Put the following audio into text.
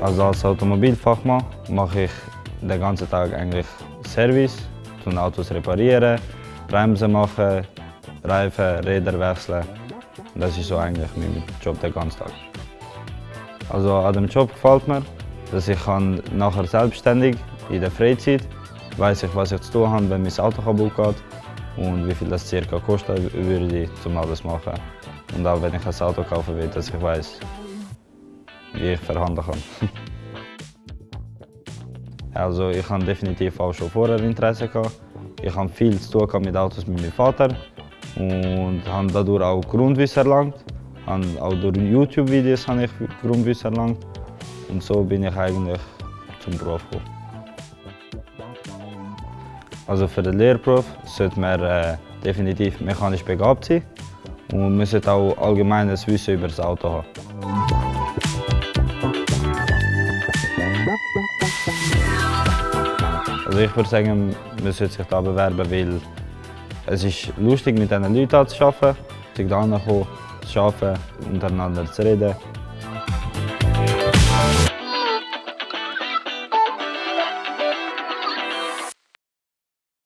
Also als Automobilfachmann mache ich den ganzen Tag eigentlich Service, tun Autos reparieren, Bremsen machen, Reifen, Räder wechseln. Das ist so eigentlich mein Job den ganzen Tag. Also an dem Job gefällt mir, dass ich nachher selbstständig in der Freizeit weiß ich, was ich zu tun habe, wenn mein Auto kaputt geht und wie viel das circa kosten würde, um alles zu machen. Und auch wenn ich ein Auto kaufen will, dass ich weiß, wie ich verhandeln kann. Also ich habe definitiv auch schon vorher Interesse gehabt. Ich habe viel zu tun mit Autos mit meinem Vater und habe dadurch auch Grundwissen erlangt. Auch durch YouTube-Videos habe ich Grundwissen erlangt und so bin ich eigentlich zum Beruf gekommen. Also für den Lehrberuf sollte man äh, definitiv mechanisch begabt sein und man sollte auch allgemeines Wissen über das Auto haben. Also ich würde sagen, man sollte sich da bewerben, weil es ist lustig mit diesen Leuten zu arbeiten, sich da zu arbeiten, untereinander zu reden